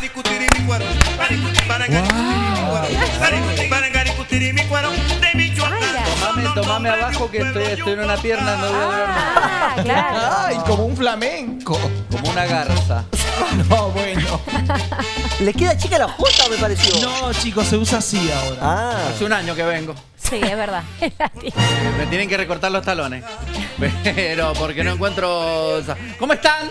discutir y mi cuero. Para discutir, y mi cuero. Para discutir, y mi cuero. De Michoacán. Tomame, tomame abajo que estoy, estoy en una pierna, no voy a más. Ah, claro. Ay, como un flamenco. Como una garza. No, bueno. ¿Le queda chica la jota, me pareció? No, chicos, se usa así ahora. Ah, Hace un año que vengo. Sí, es verdad. Me tienen que recortar los talones. Pero porque no encuentro. ¿Cómo están?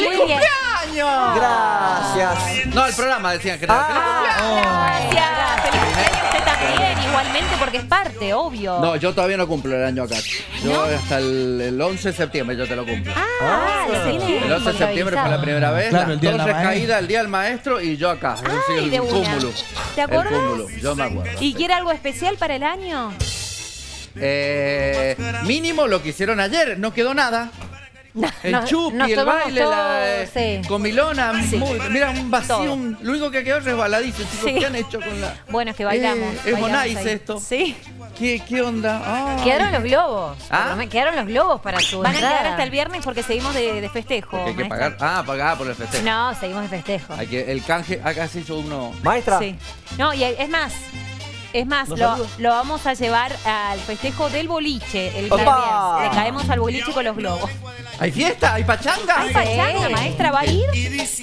Bien. ¡Feliz cumpleaños! gracias. No, el programa decían que era. ¡Feliz Ah, Gracias. Feliz cumpleaños usted también, igualmente, porque es parte, obvio. No, yo todavía no cumplo el año acá. Yo hasta el, el 11 de septiembre yo te lo cumplo. Ah, lo tiene el 11 de septiembre fue la primera vez. Claro, las el día de el día del maestro y yo acá. Es decir, Ay, de el una. cúmulo. ¿Te El acuerdas? cúmulo, yo me acuerdo. ¿Y quiere algo especial para el año? Eh, mínimo lo que hicieron ayer, no quedó nada. El chupi, el baile, la, todo, eh, sí. comilona, Sí. muy- mira un vacío, Todo. un- lo único que quedó es resbaladizo, chicos, Sí. ¿qué han hecho con la...? Bueno, es que bailamos. Eh, es ahí. esto. Sí. ¿Qué, qué onda? Quedaron los globos. ¿Ah? Quedaron los globos para su Van a quedar hasta el viernes porque seguimos de, de festejo. Porque hay que pagar, ah, pagar por el festejo. No, seguimos de festejo. Hay que, el canje, acá se hizo uno... Maestra. Sí. No, y es más. Es más, ¿Nos lo, vamos a llevar al festejo del boliche el ¡Opa! viernes. Le caemos al boliche con los globos. ¿Hay fiesta? ¿Hay pachanga? Ay, pachanga, maestra, ¿va a ir?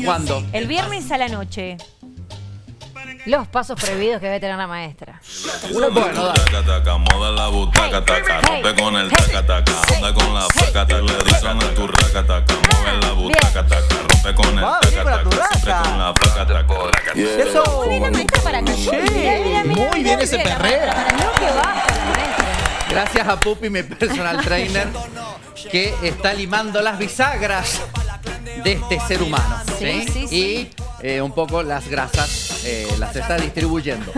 ¿Cuándo? El viernes a la noche. Los pasos prohibidos que debe tener la maestra. Bueno, dale. Taca, taca, moda la butaca, taca, rompe con el taca, taca, anda con la faca, taca, le dicen a tu raca, taca, mueve la butaca, taca, rompe con el taca, taca, siempre con la faca, taca, la maestra para Muy bien ese que. Gracias a Pupi, mi personal trainer, que está limando las bisagras de este ser humano. Sí, ¿sí? sí. Y eh, un poco las grasas eh, las está distribuyendo.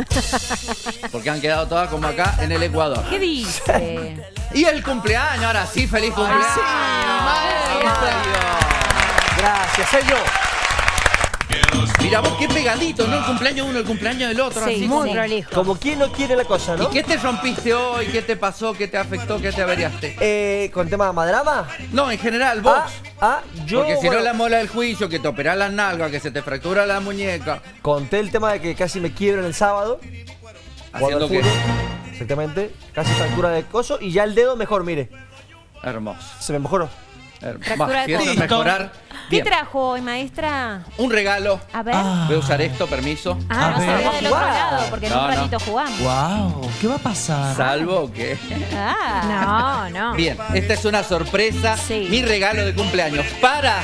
Porque han quedado todas como acá en el Ecuador. ¿Qué dice? Y el cumpleaños, ahora sí, feliz cumpleaños. maestro. Gracias, soy yo. Mira vos qué pegadito, ¿no? El cumpleaños uno, el cumpleaños del otro. Sí, así Muy sí. prolijo. Como quien no quiere la cosa, ¿Y ¿no? qué te rompiste hoy? ¿Qué te pasó? ¿Qué te afectó? ¿Qué te averiaste? Eh, con tema de madrama. No, en general, vos. Ah, ah, yo. Porque si bueno, no la mola del juicio, que te operás las nalgas, que se te fractura la muñeca. Conté el tema de que casi me quiebro el sábado. Haciendo que. Exactamente. Casi fractura de coso. Y ya el dedo mejor, mire. Hermoso. Se me mejoró. Hermoso. Fractura de codo. mejorar. ¿Qué Bien. trajo hoy, maestra? Un regalo. A ver. Ah. Voy a usar esto, permiso. Ah, A no se ver. del otro lado, porque en No, un no. ratito jugamos. Wow, ¿qué va a pasar? Salvo que. Ah. No, no. Bien, esta es una sorpresa. Sí. Mi regalo de cumpleaños para.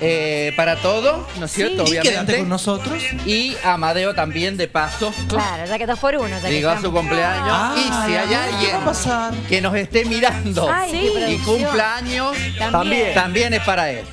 Eh, para todo, ¿no es cierto? Y quédate Obviamente. con nosotros. Y Amadeo también, de paso. Claro, ya que dos por uno. Ya Llegó a su cumpleaños. Ay, y si hay a ver, ¿qué alguien va a pasar? que nos esté mirando Ay, Sí. y cumpleaños, También. también es para él.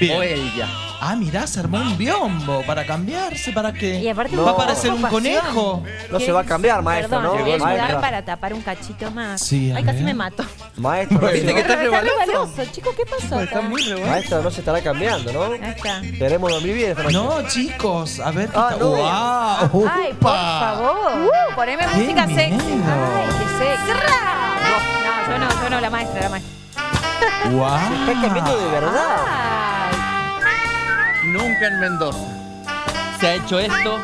Bien. O ella. Ah, mirá, se armó un biombo para cambiarse, para que Y aparte va un a parecer un conejo. No se va a cambiar, maestra, Perdón, ¿no? voy a ayudar para tapar un cachito más. Sí, Ay, casi me mato. Maestra, no ¿Viste se- que está rebaloso? rebaloso, chico, ¿qué pasó? Está muy revuelto. maestra no se estará cambiando, ¿no? Ahí está. Queremos dormir bien esta noche. No, chicos, a ver qué Ah, está. no. ¡Wow! Ay, por favor. Uh, poneme ¡Qué música sexy. miedo! Ay, qué sexy. No, yo no, yo no, la maestra, la maestra. ¡Wow! Se está cambiando de verdad. Ay, Nunca en Mendoza se ha hecho esto,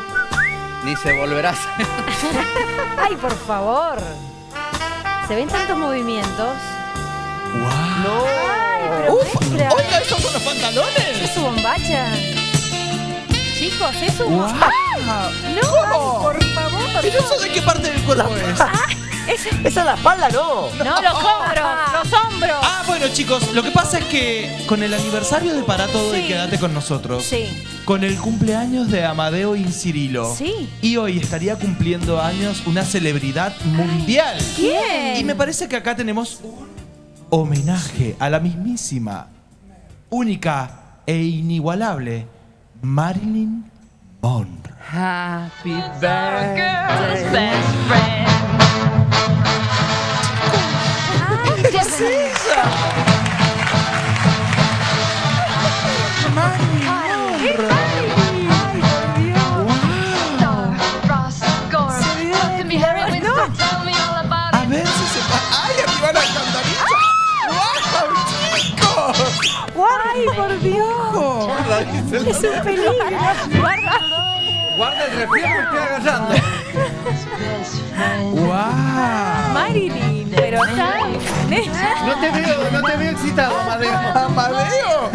ni se volverá a hacer. Ay, por favor. se ven tantos movimientos. ¡Wow! No. ¡Uf! maestra. ¡Oiga, esos son los ¿Es pantalones! su bombacha? Chicos, es su ¡Wow! bombacha. No, por favor. ¿Y eso de qué parte del cuerpo es? Es- Esa es la espalda, no. No, los hombros, los hombros. Ah, bueno, chicos, lo que pasa es que con el aniversario de Para Todo y Sí. Quédate con nosotros, Sí, con el cumpleaños de Amadeo Incirilo, sí. y hoy estaría cumpliendo años una celebridad mundial. ¿Quién? Y me parece que acá tenemos un homenaje a la mismísima, única e inigualable Marilyn Monroe. Happy birthday. ¿Qué ¡Ay, por Dios! Guarda, dice el Es un peligro. Guarda. Guarda el refri me estoy agarrando. ¡Wow! Marilyn, pero está. No te veo, no te veo excitado, Amadeo. ¡Amadeo!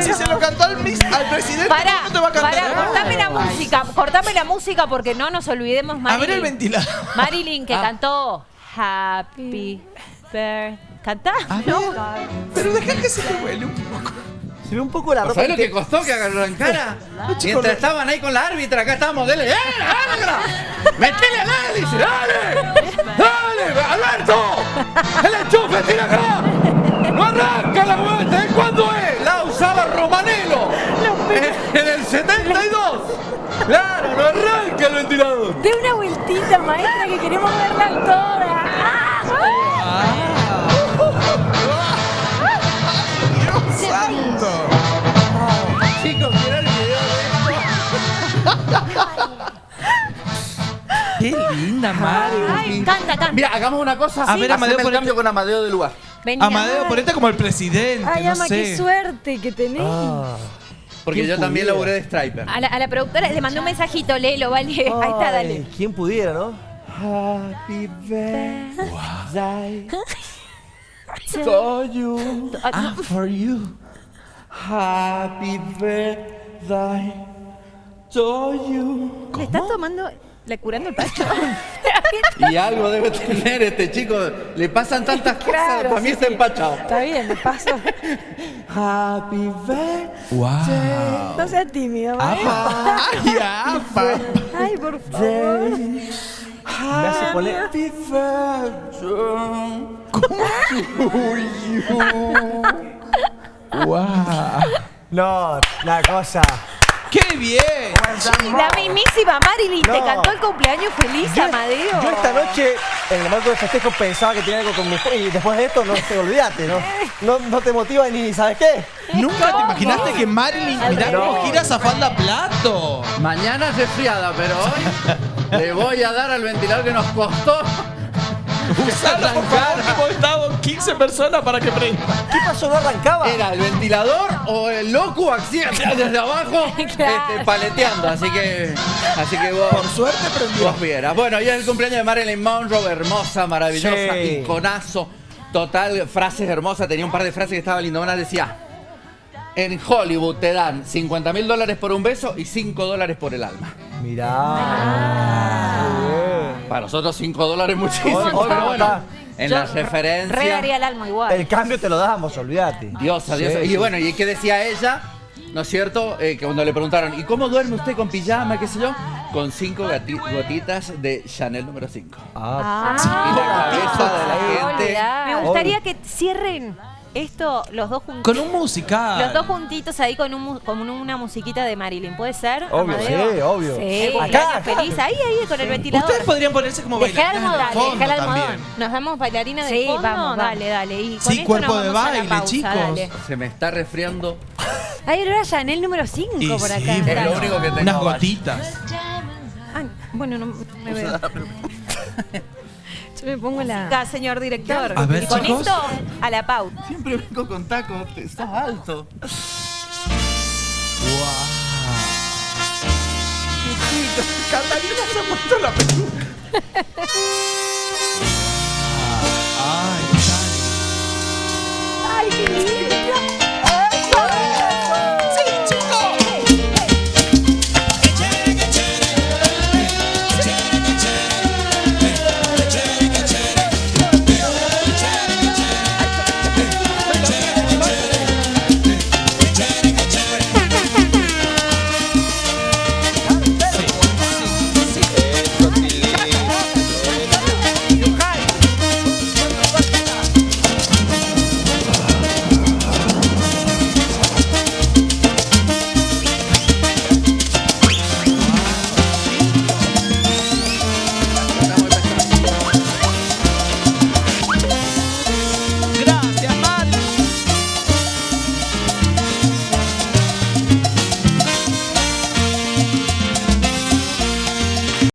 Si se lo cantó al, mis- al presidente, Pará, ¿cómo te va a cantar? pará, cortame la música, cortame la música porque no nos olvidemos A Marilyn. ver el ventilador. Marilyn que Ah. cantó Happy Birthday. ¿Cantá? A ¿No? pero deja que se te huele un poco. Se ve un poco la ropa. ¿Sabes lo que que costó que arrancara? chicos, Mientras estaban ahí con la árbitra, acá estábamos, dele, ¡eh, árbitra! ¡Metele al hélice, dale! ¡Dale, Alberto! ¡El enchufe, tira acá! ¡No arranca la vuelta! ¿eh? ¿Cuándo es? La usaba Romanelo. En, en el 72. ¡Claro, no arranca el ventilador! De una vueltita, maestra, que queremos verla todas. ¡Qué linda, Mario! Ay, canta, canta. Mira, hagamos una cosa. A ver, Amadeo, el ponete- cambio con Amadeo de lugar. Vení, Amadeo, ponete como el presidente, Ay, no ama, sé. qué suerte que tenés. Ah. Porque ¿Quién yo también pudiera? laburé de striper. A la, a la productora le mandé un mensajito, léelo, vale. Ahí está, dale. Ay, ¿Quién pudiera, no? Happy birthday to you. Ah, for you. Happy birthday to you. ¿Le estás tomando, le curando el pacho? Y algo debe tener este chico. Le pasan tantas cosas. Para mí sí, está sí. empachado. Está bien, de paso. Happy birthday. ¡Wow! No seas maestra. ¡Apa! ¡Ay, apa! Ay, por favor. Hace poner. Happy birthday. ¡Wow! No, la cosa. ¡Qué bien! La mismísima Marilyn te No. cantó el cumpleaños feliz, Yo, Amadeo. yo esta noche, en el marco del festejo, pensaba que tenía algo con mi. Y después de esto, no te olvidaste, ¿no? No, no te motiva ni, ¿sabes qué? Nunca te imaginaste que Marilyn, mirá cómo gira zafando a plato. Mañana es resfriada, pero hoy le voy a dar al ventilador que nos costó. Usalo, por favor, estado 15 personas para que prenda. ¿Qué pasó? ¿No arrancaba? ¿Era el ventilador o el loco accidente desde abajo Claro. este, paleteando? Así que, así que vos, Por suerte prendió. vos vieras. Bueno, y es el cumpleaños de Marilyn Monroe, hermosa, maravillosa, Sí. iconazo, total, frases hermosas. Tenía un par de frases que estaba lindo. Una decía, en Hollywood te dan 50 mil dólares por un beso y 5 dólares por el alma. Mirá. Para nosotros 5 dólares muchísimo, Hoy- hoy pero no bueno, en Yo la referencia... Re daría el alma igual. El cambio te lo damos, olvídate. Diosa. Sí, y sí. bueno, ¿y qué decía ella? ¿No es cierto? Eh, que cuando le preguntaron, ¿y cómo duerme usted con pijama, qué sé yo? Con cinco gati- gotitas de Chanel número 5. Ah, y la cabeza de la gente. Me gustaría que cierren esto los dos juntitos. Con un musical. Los dos juntitos ahí con, un, mu- con una musiquita de Marilyn. ¿Puede ser? Obvio, Amadeo? sí, obvio. Sí, Acá, cumpleaños acá. feliz. Ahí, ahí, con el ventilador. Ustedes podrían ponerse como Dejá el bailarinas almohadón, de fondo dejá el almohadón. ¿Nos damos bailarina de Sí, fondo? vamos, vamos. Dale, dale. Y con Sí, cuerpo de baile, pausa, chicos. dale. Se me está resfriando. Ay, era Chanel número 5 Y por sí, acá. Es bueno, lo único que tengo. Unas gotitas. Ay, bueno, no me veo. Me pongo la. Señor director. A ver, y con chicos. esto, a la pauta. Siempre vengo con tacos, estás alto. ¡Wow! Catalina se ha puesto la peluca.